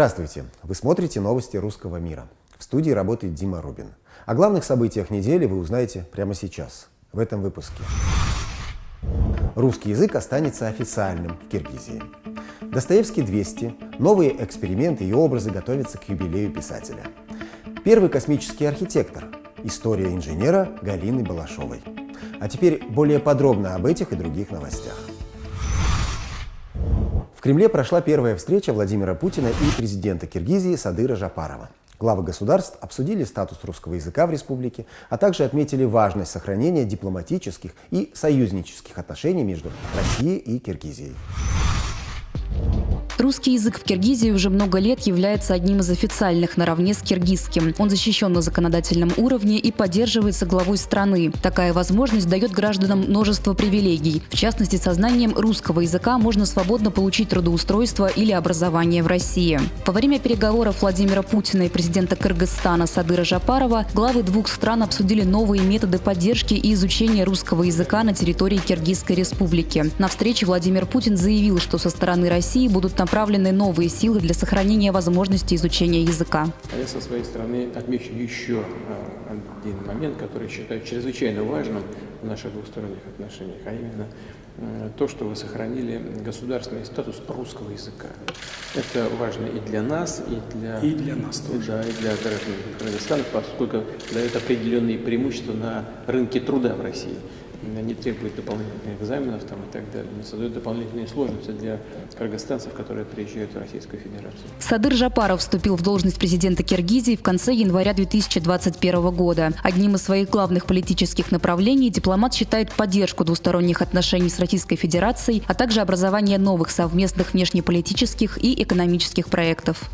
Здравствуйте! Вы смотрите новости русского мира. В студии работает Дима Рубин. О главных событиях недели вы узнаете прямо сейчас, в этом выпуске. Русский язык останется официальным в Киргизии. Достоевский 200, новые эксперименты и образы готовятся к юбилею писателя. Первый космический архитектор, история инженера Галины Балашовой. А теперь более подробно об этих и других новостях. В Кремле прошла первая встреча Владимира Путина и президента Киргизии Садыра Жапарова. Главы государств обсудили статус русского языка в республике, а также отметили важность сохранения дипломатических и союзнических отношений между Россией и Киргизией. Русский язык в Киргизии уже много лет является одним из официальных наравне с киргизским. Он защищен на законодательном уровне и поддерживается главой страны. Такая возможность дает гражданам множество привилегий. В частности, со знанием русского языка можно свободно получить трудоустройство или образование в России. Во время переговоров Владимира Путина и президента Кыргызстана Садыра Жапарова главы двух стран обсудили новые методы поддержки и изучения русского языка на территории Киргизской республики. На встрече Владимир Путин заявил, что со стороны России будут направлены направлены новые силы для сохранения возможности изучения языка. А я со своей стороны отмечу еще а, один момент, который считаю чрезвычайно важным в наших двусторонних отношениях, а именно э, то, что вы сохранили государственный статус русского языка. Это важно и для нас, и для, и для нас тоже. Да, и для граждан Кыргызстана, поскольку дает определенные преимущества на рынке труда в России не требует дополнительных экзаменов там, и так далее, не создает дополнительные сложности для кыргызстанцев, которые приезжают в Российскую Федерацию. Садыр Жапаров вступил в должность президента Киргизии в конце января 2021 года. Одним из своих главных политических направлений дипломат считает поддержку двусторонних отношений с Российской Федерацией, а также образование новых совместных внешнеполитических и экономических проектов.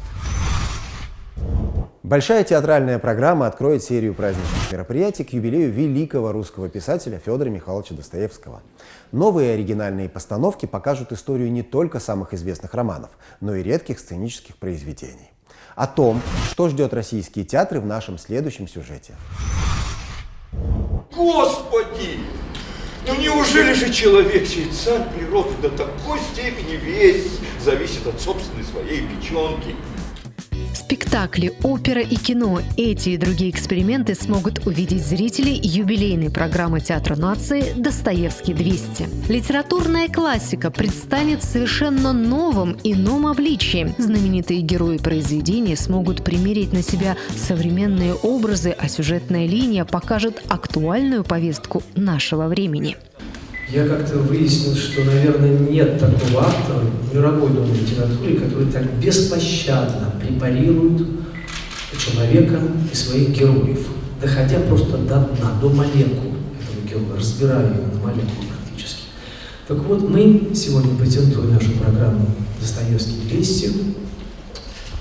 Большая театральная программа откроет серию праздничных мероприятий к юбилею великого русского писателя Федора Михайловича Достоевского. Новые оригинальные постановки покажут историю не только самых известных романов, но и редких сценических произведений. О том, что ждет российские театры в нашем следующем сюжете. Господи! Ну неужели же человек, чей царь природы до такой степени весь зависит от собственной своей печенки? Спектакли, опера и кино – эти и другие эксперименты смогут увидеть зрители юбилейной программы Театра нации «Достоевский 200». Литературная классика предстанет в совершенно новом, ином обличии. Знаменитые герои произведения смогут примерить на себя современные образы, а сюжетная линия покажет актуальную повестку нашего времени я как-то выяснил, что, наверное, нет такого автора в мировой новой литературе, который так беспощадно препарирует человека и своих героев, доходя просто до дна, до молекул этого героя, разбирая его на молекулы практически. Так вот, мы сегодня, патентуя нашу программу «Достоевский 200»,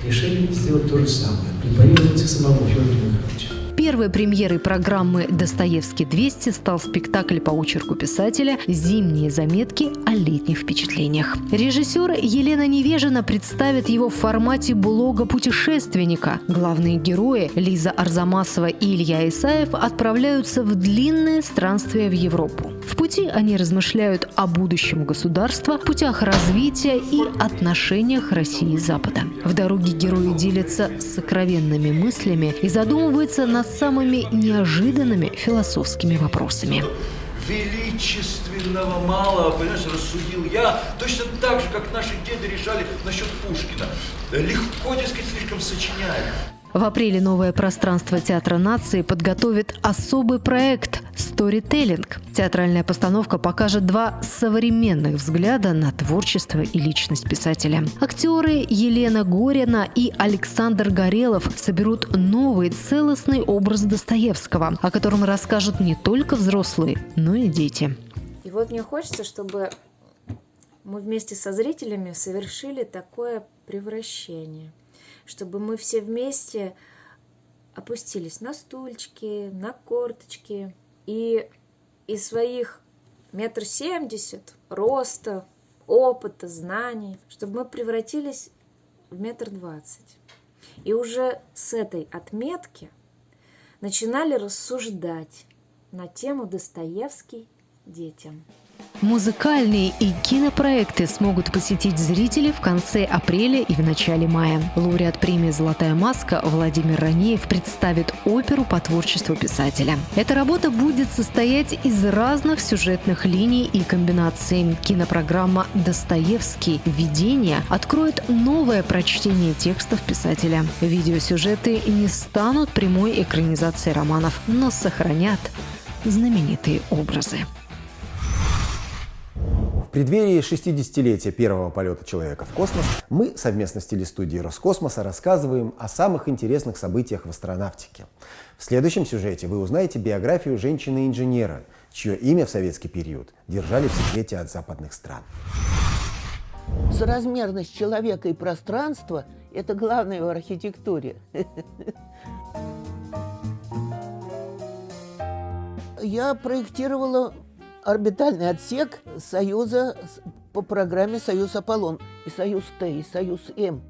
решили сделать то же самое, препарировать самого Федора Михайловича. Первой премьерой программы «Достоевский 200» стал спектакль по очерку писателя «Зимние заметки о летних впечатлениях». Режиссер Елена Невежина представит его в формате блога путешественника. Главные герои Лиза Арзамасова и Илья Исаев отправляются в длинное странствие в Европу. В пути они размышляют о будущем государства, путях развития и отношениях России и Запада. В дороге герои делятся сокровенными мыслями и задумываются над самыми неожиданными философскими вопросами. Величественного мало, понимаешь, рассудил я, точно так же, как наши деды решали насчет Пушкина. Легко, дескать, слишком сочиняют. В апреле новое пространство Театра нации подготовит особый проект «Сторителлинг». Театральная постановка покажет два современных взгляда на творчество и личность писателя. Актеры Елена Горина и Александр Горелов соберут новый целостный образ Достоевского, о котором расскажут не только взрослые, но и дети. И вот мне хочется, чтобы мы вместе со зрителями совершили такое превращение – чтобы мы все вместе опустились на стульчики, на корточки и из своих метр семьдесят роста, опыта, знаний, чтобы мы превратились в метр двадцать. И уже с этой отметки начинали рассуждать на тему Достоевский детям. Музыкальные и кинопроекты смогут посетить зрители в конце апреля и в начале мая. Лауреат премии «Золотая маска» Владимир Ранеев представит оперу по творчеству писателя. Эта работа будет состоять из разных сюжетных линий и комбинаций. Кинопрограмма «Достоевский. Видение» откроет новое прочтение текстов писателя. Видеосюжеты не станут прямой экранизацией романов, но сохранят знаменитые образы преддверии 60-летия первого полета человека в космос мы совместно с телестудией Роскосмоса рассказываем о самых интересных событиях в астронавтике. В следующем сюжете вы узнаете биографию женщины-инженера, чье имя в советский период держали в секрете от западных стран. Соразмерность человека и пространства – это главное в архитектуре. Я проектировала орбитальный отсек Союза по программе «Союз Аполлон» и «Союз Т», и «Союз М».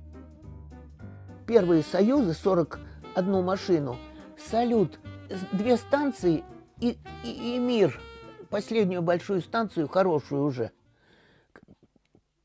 Первые «Союзы» 41 машину, «Салют», две станции и, и, и «Мир», последнюю большую станцию, хорошую уже –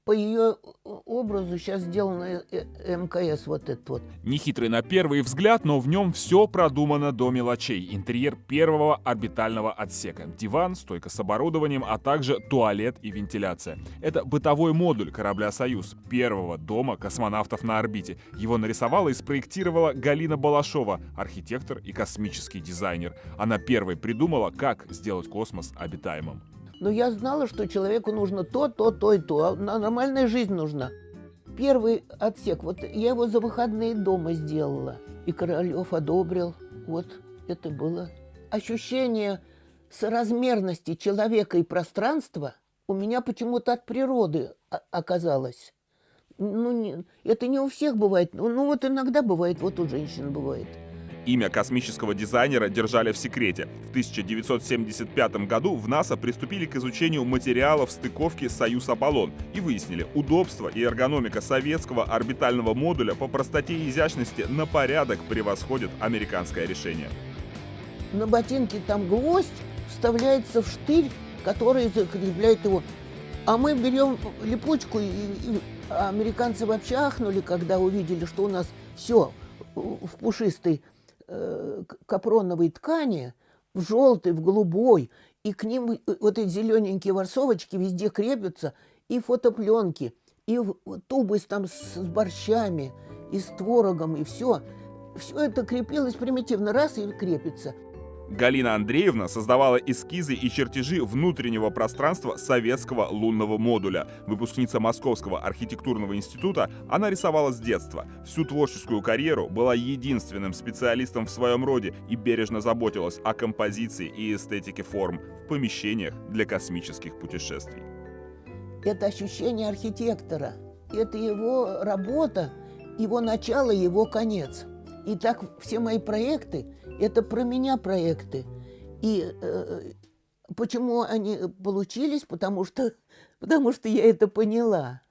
по ее образу сейчас сделано э, э, МКС вот этот вот. Нехитрый на первый взгляд, но в нем все продумано до мелочей. Интерьер первого орбитального отсека. Диван, стойка с оборудованием, а также туалет и вентиляция. Это бытовой модуль корабля «Союз», первого дома космонавтов на орбите. Его нарисовала и спроектировала Галина Балашова, архитектор и космический дизайнер. Она первой придумала, как сделать космос обитаемым. Но я знала, что человеку нужно то, то, то и то. А нормальная жизнь нужна. Первый отсек, вот я его за выходные дома сделала. И Королев одобрил. Вот это было. Ощущение соразмерности человека и пространства у меня почему-то от природы оказалось. Ну, не, это не у всех бывает. Ну, ну, вот иногда бывает, вот у женщин бывает. Имя космического дизайнера держали в секрете. В 1975 году в НАСА приступили к изучению материалов стыковки «Союз-Аполлон» и выяснили, удобство и эргономика советского орбитального модуля по простоте и изящности на порядок превосходят американское решение. На ботинке там гвоздь вставляется в штырь, который закрепляет его. А мы берем липучку, и, и американцы вообще ахнули, когда увидели, что у нас все в пушистой э, капроновой ткани, в желтой, в голубой, и к ним э, вот эти зелененькие ворсовочки везде крепятся, и фотопленки, и тубы там с, с борщами, и с творогом, и все. Все это крепилось примитивно, раз и крепится – Галина Андреевна создавала эскизы и чертежи внутреннего пространства советского лунного модуля. Выпускница Московского архитектурного института, она рисовала с детства. Всю творческую карьеру была единственным специалистом в своем роде и бережно заботилась о композиции и эстетике форм в помещениях для космических путешествий. Это ощущение архитектора, это его работа, его начало, его конец. И так все мои проекты – это про меня проекты. И э, почему они получились? Потому что, потому что я это поняла.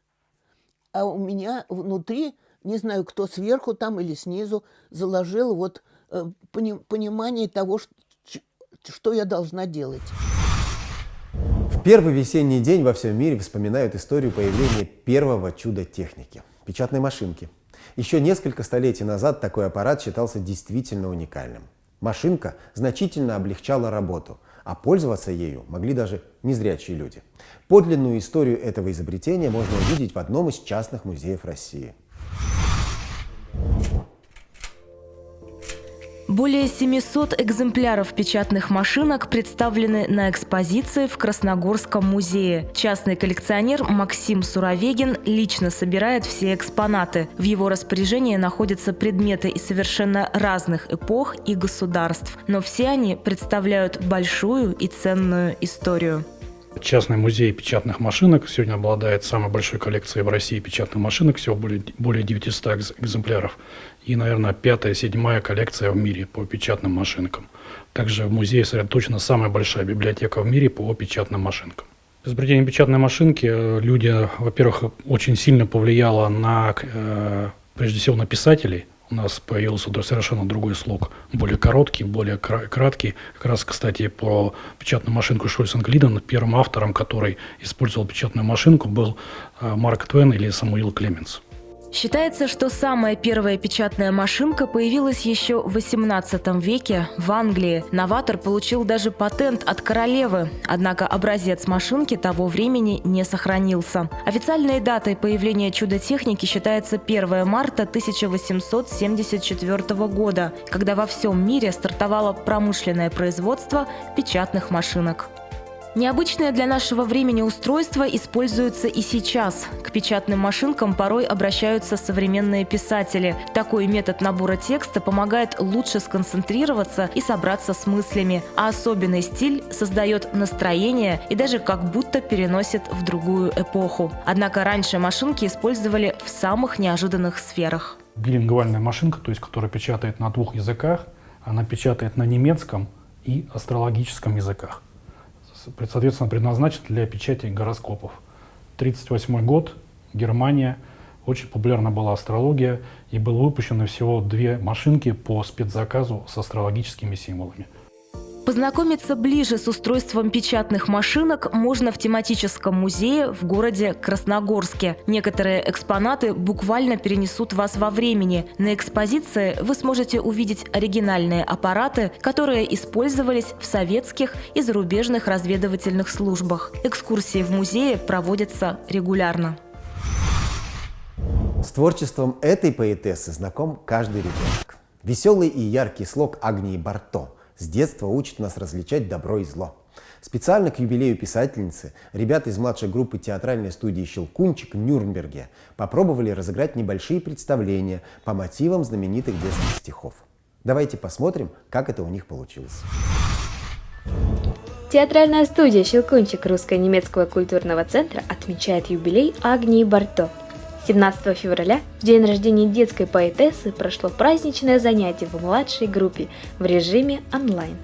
А у меня внутри, не знаю, кто сверху там или снизу, заложил вот э, пони, понимание того, что, что я должна делать. В первый весенний день во всем мире вспоминают историю появления первого чуда техники – печатной машинки – еще несколько столетий назад такой аппарат считался действительно уникальным. Машинка значительно облегчала работу, а пользоваться ею могли даже незрячие люди. Подлинную историю этого изобретения можно увидеть в одном из частных музеев России. Более 700 экземпляров печатных машинок представлены на экспозиции в Красногорском музее. Частный коллекционер Максим Суровегин лично собирает все экспонаты. В его распоряжении находятся предметы из совершенно разных эпох и государств, но все они представляют большую и ценную историю. Частный музей печатных машинок сегодня обладает самой большой коллекцией в России печатных машинок, всего более, более 900 экземпляров. И, наверное, пятая, седьмая коллекция в мире по печатным машинкам. Также в музее сосредоточена самая большая библиотека в мире по печатным машинкам. Изобретение печатной машинки э, люди, во-первых, очень сильно повлияло на, э, прежде всего, на писателей. У нас появился совершенно другой слог, более короткий, более краткий. Как раз, кстати, по печатную машинку Шульцен Глиден, первым автором, который использовал печатную машинку, был э, Марк Твен или Самуил Клеменс. Считается, что самая первая печатная машинка появилась еще в XVIII веке в Англии. Новатор получил даже патент от королевы, однако образец машинки того времени не сохранился. Официальной датой появления чудо-техники считается 1 марта 1874 года, когда во всем мире стартовало промышленное производство печатных машинок. Необычное для нашего времени устройство используется и сейчас. К печатным машинкам порой обращаются современные писатели. Такой метод набора текста помогает лучше сконцентрироваться и собраться с мыслями, а особенный стиль создает настроение и даже как будто переносит в другую эпоху. Однако раньше машинки использовали в самых неожиданных сферах. Билингвальная машинка, то есть которая печатает на двух языках, она печатает на немецком и астрологическом языках соответственно, предназначен для печати гороскопов. 1938 год, Германия, очень популярна была астрология, и было выпущено всего две машинки по спецзаказу с астрологическими символами – Познакомиться ближе с устройством печатных машинок можно в тематическом музее в городе Красногорске. Некоторые экспонаты буквально перенесут вас во времени. На экспозиции вы сможете увидеть оригинальные аппараты, которые использовались в советских и зарубежных разведывательных службах. Экскурсии в музее проводятся регулярно. С творчеством этой поэтессы знаком каждый ребенок. Веселый и яркий слог Агнии Барто – с детства учит нас различать добро и зло. Специально к юбилею писательницы ребята из младшей группы театральной студии «Щелкунчик» в Нюрнберге попробовали разыграть небольшие представления по мотивам знаменитых детских стихов. Давайте посмотрим, как это у них получилось. Театральная студия «Щелкунчик» Русско-немецкого культурного центра отмечает юбилей Агнии Барто – 17 февраля, в день рождения детской поэтессы, прошло праздничное занятие в младшей группе в режиме онлайн.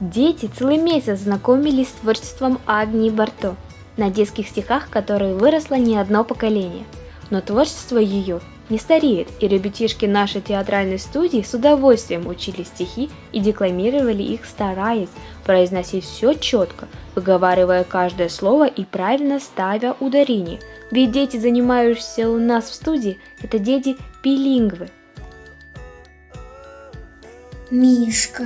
Дети целый месяц знакомились с творчеством Агнии Барто, на детских стихах которой выросло не одно поколение. Но творчество ее не стареет, и ребятишки нашей театральной студии с удовольствием учили стихи и декламировали их, стараясь произносить все четко, выговаривая каждое слово и правильно ставя ударение. Ведь дети, занимающиеся у нас в студии, это дети билингвы. Мишка.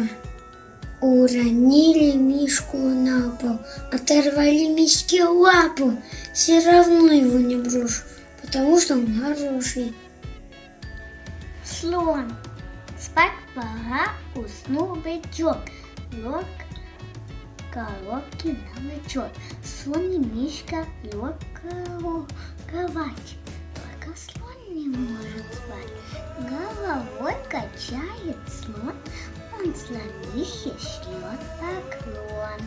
Уронили Мишку на пол, оторвали Мишке лапу, все равно его не брошу, потому что он хороший. Слон. Спать пора, уснул бычок. Лег коробки на бычок. Слон и Мишка лег кровать. Только слон не может спать. Головой качает слон, он слонихе шлет поклон.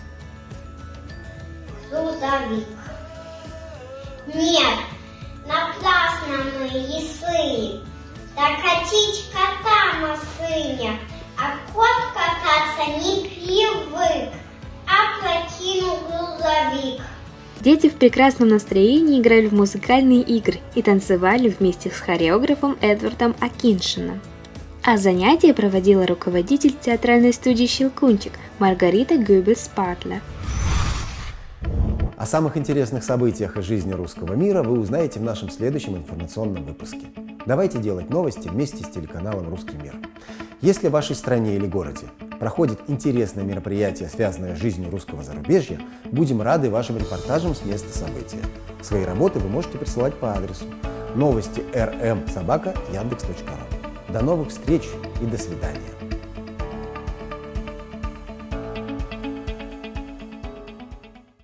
Грузовик. Нет, напрасно мы ясы. Кота на сыне, а кот кататься не привык, а прокинул грузовик. Дети в прекрасном настроении играли в музыкальные игры и танцевали вместе с хореографом Эдвардом Акиншином. А занятия проводила руководитель театральной студии «Щелкунчик» Маргарита Гюбельс-Партлер. О самых интересных событиях из жизни русского мира вы узнаете в нашем следующем информационном выпуске. Давайте делать новости вместе с телеканалом «Русский мир». Если в вашей стране или городе проходит интересное мероприятие, связанное с жизнью русского зарубежья, будем рады вашим репортажам с места события. Свои работы вы можете присылать по адресу новости rm собака яндекс.ру. До новых встреч и до свидания.